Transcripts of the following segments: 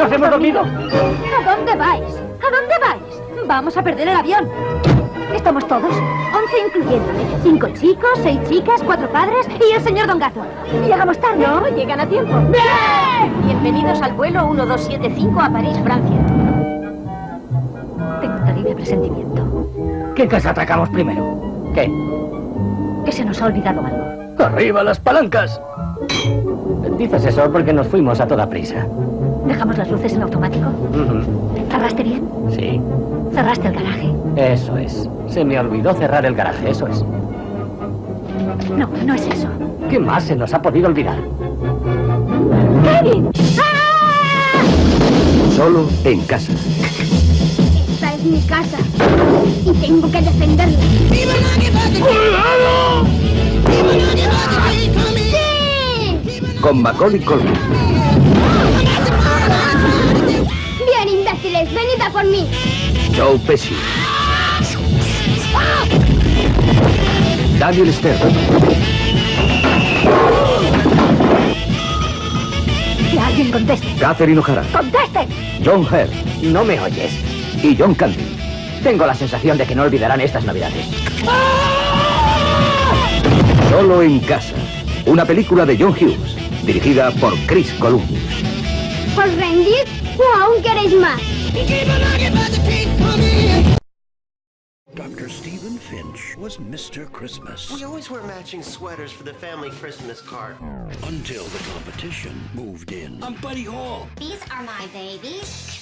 ¡Nos hemos dormido! ¿A dónde vais? ¿A dónde vais? Vamos a perder el avión. Estamos todos, once incluyéndome. Cinco chicos, seis chicas, cuatro padres y el señor Don Gato. Llegamos tarde. No, llegan a tiempo. ¡Bien! Bienvenidos al vuelo 1275 a París, Francia. Tengo un terrible presentimiento. ¿Qué casa atacamos primero? ¿Qué? Que se nos ha olvidado algo. ¡Arriba las palancas! Dices eso porque nos fuimos a toda prisa. ¿Dejamos las luces en automático? ¿Cerraste bien? Sí. ¿Cerraste el garaje? Eso es. Se me olvidó cerrar el garaje, eso es. No, no es eso. ¿Qué más se nos ha podido olvidar? ¡Kevin! ¡Ah! Solo en casa. Esta es mi casa y tengo que defenderla. Con Macaulay Culkin, Bien, imbéciles, venid a por mí. Joe Pesci, Daniel Stern, Que alguien conteste. Catherine O'Hara, ¡Conteste! John Hurt No me oyes. y John Candy. Tengo la sensación de que no olvidarán estas navidades. Solo en casa. Una película de John Hughes, dirigida por Chris Columbus. ¿Os rendís o aún queréis más? Dr. Stephen Finch was Mr. Christmas We always wear matching sweaters for the family Christmas card. until the competition moved in. I'm Buddy Hall. These are my babies.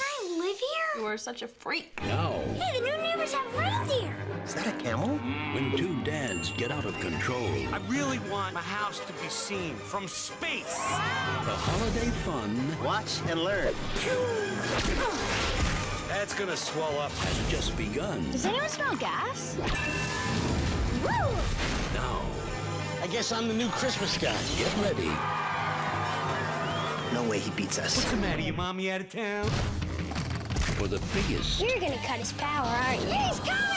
You are such a freak. No. Hey, the new neighbors have reindeer. Is that a camel? when two dads get out of control, I really want my house to be seen from space. the holiday fun Watch and learn. That's gonna swell up. has just begun. Does anyone smell gas? Now, I guess I'm the new Christmas guy. get ready No way he beats us. What's the matter, your mommy out of town? For the biggest You're gonna cut his power, aren't you? He's coming!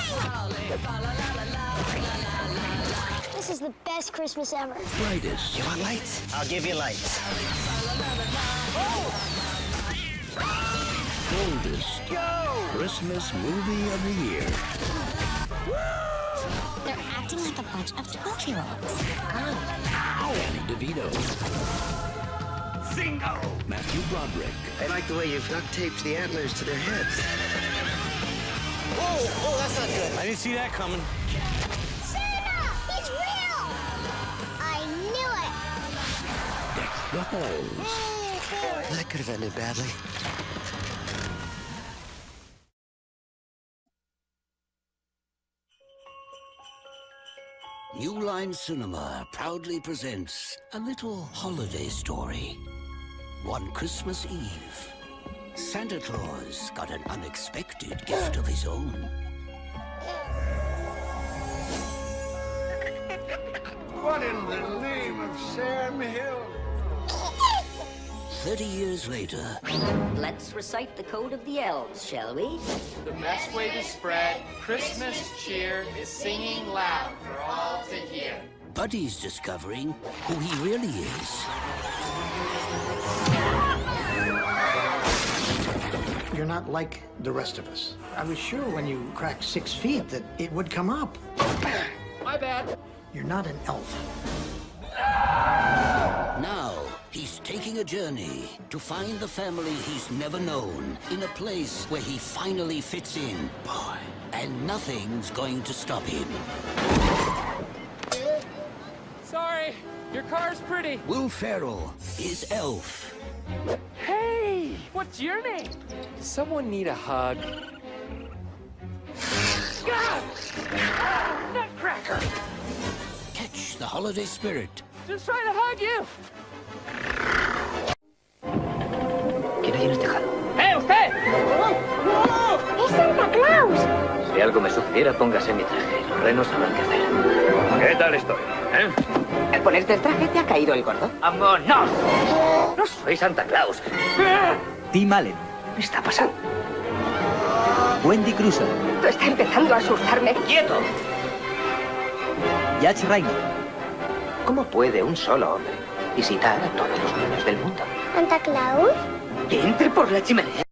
This is the best Christmas ever. brightest You want lights? I'll give you lights. boldest Christmas movie of the year. They're acting like a bunch of 12 year olds. Danny DeVito, Zingo! Matthew Broderick, I like the way you've duct taped the antlers to their heads. Oh, oh, that's not good. I didn't see that coming. Santa! He's real! I knew it! the Halls, oh, That could have ended badly. New Line Cinema proudly presents a little holiday story. One Christmas Eve, Santa Claus got an unexpected gift of his own. What in the name of Sam Hill? Thirty years later, Let's recite the code of the elves, shall we? The best way to spread Christmas cheer is singing loud for all to hear. Buddy's discovering who he really is. You're not like the rest of us. I was sure when you cracked six feet that it would come up. My bad. You're not an elf. Now, he's taking a journey to find the family he's never known in a place where he finally fits in. Boy. And nothing's going to stop him. Sorry, your car's pretty. Will Ferrell is Elf. Hey, what's your name? Does someone need a hug? God! Ah, Nutcracker! Catch the holiday spirit. Just trying to hug you. ¿Quién hay en el tejado? ¡Eh, usted! ¡Es Santa Claus! Si algo me sucediera, póngase mi traje. Los renos sabrán qué hacer. ¿Qué tal estoy? ¿Eh? Al ponerte el traje te ha caído el gordo. ¡Vámonos! No soy Santa Claus. Tim Allen, ¿Qué está pasando? Wendy Crusoe, Esto está empezando a asustarme. ¡Quieto! Yach Rainer, ¿Cómo puede un solo hombre visitar a todos los niños del mundo. ¿Santa Claus? Que entre por la chimenea.